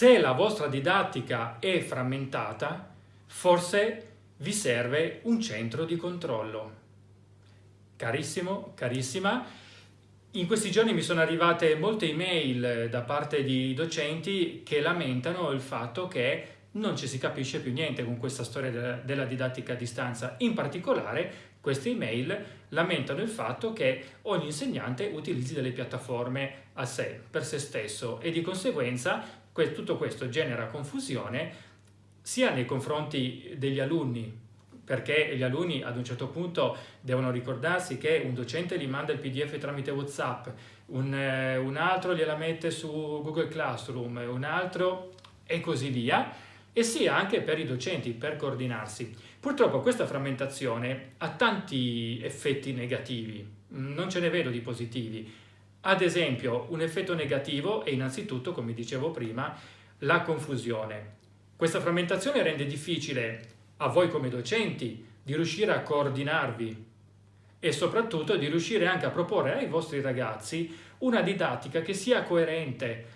se la vostra didattica è frammentata, forse vi serve un centro di controllo. Carissimo, carissima, in questi giorni mi sono arrivate molte email da parte di docenti che lamentano il fatto che non ci si capisce più niente con questa storia della, didattica a distanza. In particolare queste email lamentano il fatto che ogni insegnante utilizzi delle piattaforme a sé, per se stesso e di conseguenza tutto questo genera confusione sia nei confronti degli alunni perché gli alunni ad un certo punto devono ricordarsi che un docente gli manda il pdf tramite whatsapp un, eh, un altro gliela mette su google classroom un altro e così via e sia anche per i docenti per coordinarsi. Purtroppo questa frammentazione ha tanti effetti negativi non ce ne vedo di positivi ad esempio, un effetto negativo è innanzitutto, come dicevo prima, la confusione. Questa frammentazione rende difficile a voi come docenti di riuscire a coordinarvi e soprattutto di riuscire anche a proporre ai vostri ragazzi una didattica che sia coerente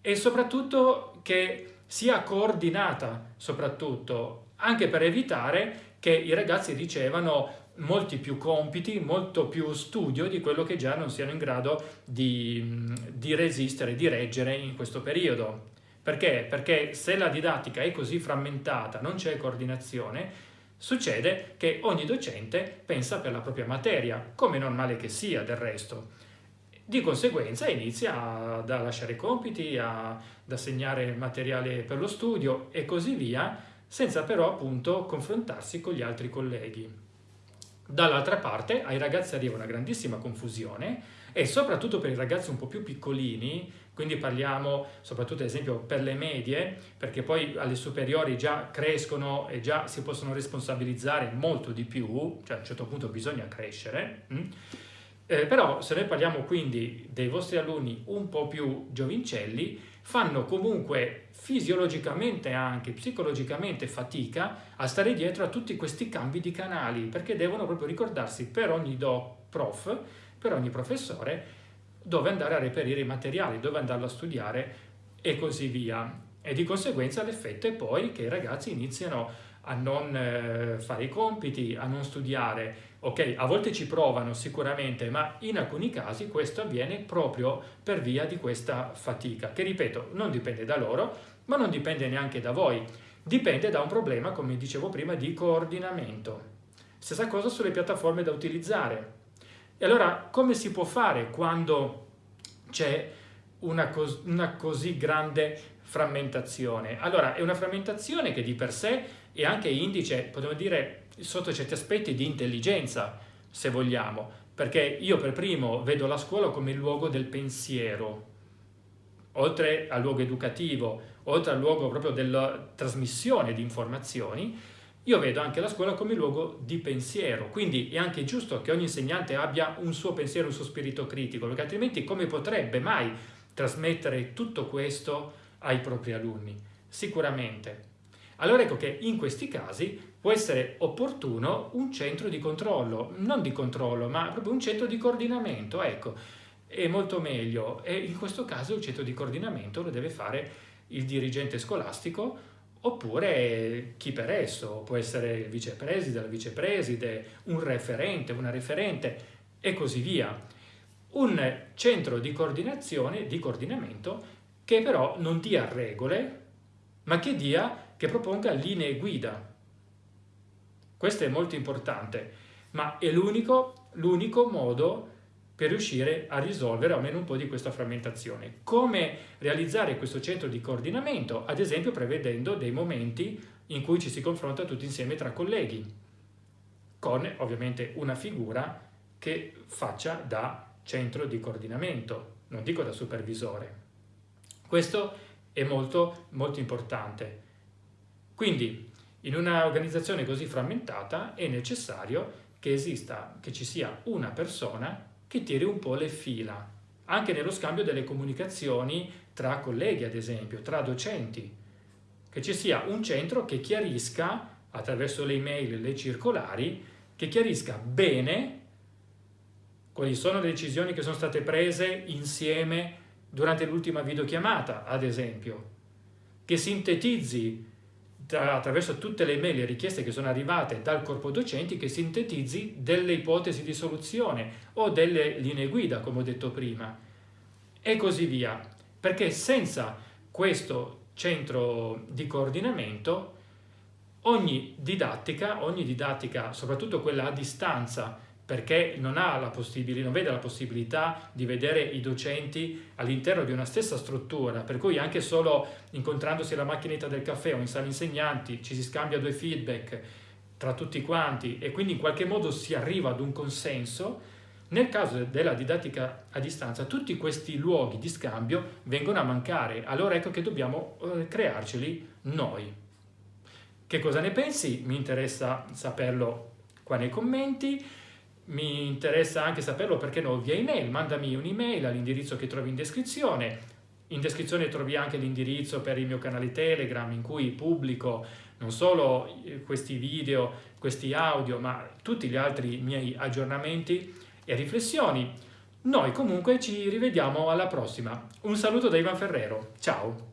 e soprattutto che sia coordinata, soprattutto, anche per evitare che i ragazzi ricevano molti più compiti, molto più studio di quello che già non siano in grado di, di resistere, di reggere in questo periodo. Perché? Perché se la didattica è così frammentata, non c'è coordinazione, succede che ogni docente pensa per la propria materia, come normale che sia del resto. Di conseguenza inizia a lasciare compiti, ad assegnare materiale per lo studio e così via, senza però appunto confrontarsi con gli altri colleghi. Dall'altra parte ai ragazzi arriva una grandissima confusione e soprattutto per i ragazzi un po' più piccolini, quindi parliamo soprattutto ad esempio per le medie, perché poi alle superiori già crescono e già si possono responsabilizzare molto di più, cioè a un certo punto bisogna crescere, mm? eh, però se noi parliamo quindi dei vostri alunni un po' più giovincelli, fanno comunque fisiologicamente anche psicologicamente fatica a stare dietro a tutti questi cambi di canali perché devono proprio ricordarsi per ogni do prof, per ogni professore dove andare a reperire i materiali, dove andarlo a studiare e così via. E di conseguenza l'effetto è poi che i ragazzi iniziano a non eh, fare i compiti, a non studiare. Ok, a volte ci provano sicuramente, ma in alcuni casi questo avviene proprio per via di questa fatica, che ripeto, non dipende da loro, ma non dipende neanche da voi. Dipende da un problema, come dicevo prima, di coordinamento. Stessa cosa sulle piattaforme da utilizzare. E allora, come si può fare quando c'è una, cos una così grande frammentazione? Allora, è una frammentazione che di per sé e anche indice, potremmo dire, sotto certi aspetti di intelligenza, se vogliamo, perché io per primo vedo la scuola come il luogo del pensiero, oltre al luogo educativo, oltre al luogo proprio della trasmissione di informazioni, io vedo anche la scuola come luogo di pensiero, quindi è anche giusto che ogni insegnante abbia un suo pensiero, un suo spirito critico, perché altrimenti come potrebbe mai trasmettere tutto questo ai propri alunni? Sicuramente. Allora ecco che in questi casi può essere opportuno un centro di controllo, non di controllo, ma proprio un centro di coordinamento, ecco, è molto meglio e in questo caso il centro di coordinamento lo deve fare il dirigente scolastico oppure chi per esso, può essere il vicepreside, la vicepreside, un referente, una referente e così via. Un centro di coordinazione, di coordinamento che però non dia regole, ma che dia che proponga linee guida. Questo è molto importante, ma è l'unico modo per riuscire a risolvere almeno un po' di questa frammentazione. Come realizzare questo centro di coordinamento? Ad esempio prevedendo dei momenti in cui ci si confronta tutti insieme tra colleghi, con ovviamente una figura che faccia da centro di coordinamento, non dico da supervisore. Questo è molto, molto importante. Quindi in un'organizzazione così frammentata è necessario che esista, che ci sia una persona che tiri un po' le fila, anche nello scambio delle comunicazioni tra colleghi, ad esempio, tra docenti, che ci sia un centro che chiarisca, attraverso le email le circolari, che chiarisca bene quali sono le decisioni che sono state prese insieme durante l'ultima videochiamata, ad esempio, che sintetizzi attraverso tutte le mail e richieste che sono arrivate dal corpo docenti che sintetizzi delle ipotesi di soluzione o delle linee guida, come ho detto prima, e così via. Perché senza questo centro di coordinamento ogni didattica, ogni didattica, soprattutto quella a distanza, perché non, non vede la possibilità di vedere i docenti all'interno di una stessa struttura, per cui anche solo incontrandosi alla macchinetta del caffè o in sala insegnanti ci si scambia due feedback tra tutti quanti e quindi in qualche modo si arriva ad un consenso, nel caso della didattica a distanza tutti questi luoghi di scambio vengono a mancare, allora ecco che dobbiamo eh, crearceli noi. Che cosa ne pensi? Mi interessa saperlo qua nei commenti mi interessa anche saperlo perché no via email, mandami un'email all'indirizzo che trovi in descrizione. In descrizione trovi anche l'indirizzo per il mio canale Telegram in cui pubblico non solo eh, questi video, questi audio, ma tutti gli altri miei aggiornamenti e riflessioni. Noi comunque ci rivediamo alla prossima. Un saluto da Ivan Ferrero. Ciao!